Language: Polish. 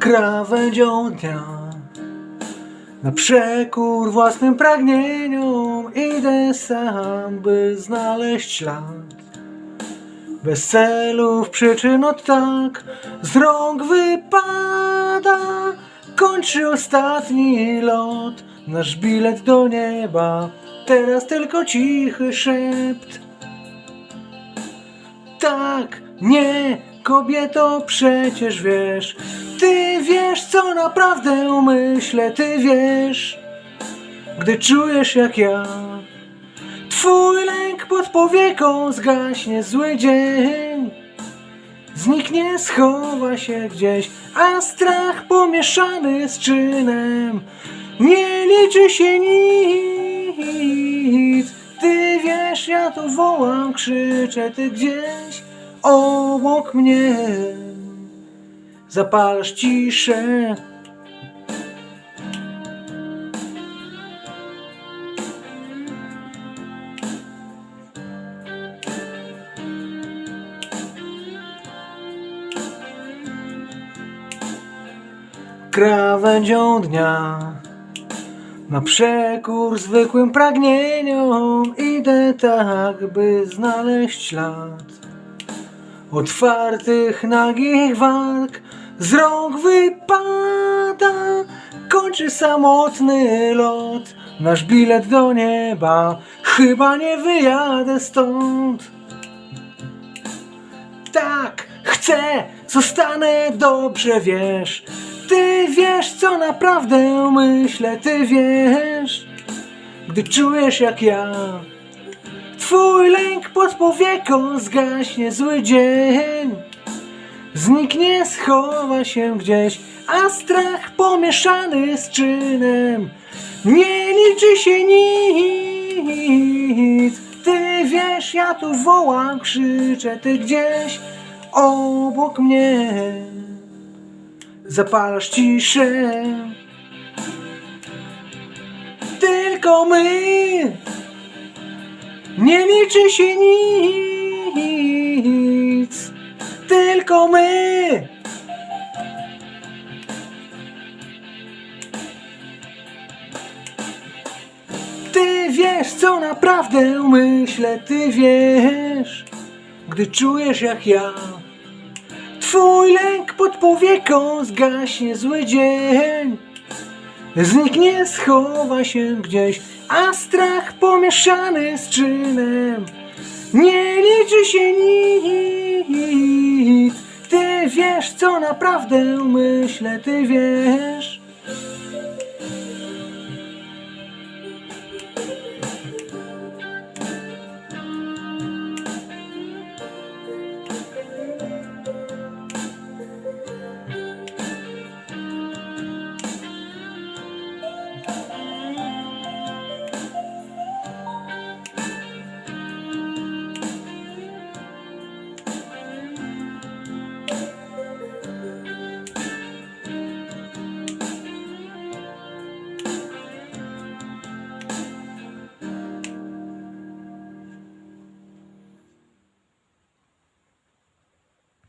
krawędzią dnia. Na przekór własnym pragnieniom idę sam, by znaleźć ślad. Bez celów przyczyn od tak z rąk wypada. Kończy ostatni lot, nasz bilet do nieba. Teraz tylko cichy szept. Tak, nie, kobieto, przecież wiesz. Ty wiesz, co naprawdę myślę, ty wiesz. Gdy czujesz jak ja. Twój lęk pod powieką zgaśnie zły dzień. Zniknie, schowa się gdzieś, a strach pomieszany z czynem. Nie liczy się nic. Ty wiesz, ja tu wołam, krzyczę, ty gdzieś obok mnie. Zapalasz ciszę. Krawędzią dnia na przekór zwykłym pragnieniom idę tak, by znaleźć ślad otwartych, nagich walk z rąk wypada. Kończy samotny lot, nasz bilet do nieba. Chyba nie wyjadę stąd. Tak, chcę, zostanę dobrze, wiesz. Ty wiesz, co naprawdę myślę, ty wiesz. Gdy czujesz jak ja, twój lęk pod powieką zgaśnie zły dzień. Zniknie, schowa się gdzieś, a strach pomieszany z czynem. Nie liczy się nic. Ty wiesz, ja tu wołam, krzyczę, ty gdzieś obok mnie. Zapalasz ciszę. Tylko my. Nie liczy się nic. Tylko my. Ty wiesz, co naprawdę myślę, ty wiesz, gdy czujesz jak ja. Twój lęk pod powieką zgaśnie zły dzień. Zniknie, schowa się gdzieś, a strach pomieszany z czynem. Nie liczy się nic. Ty wiesz, co naprawdę myślę, ty wiesz.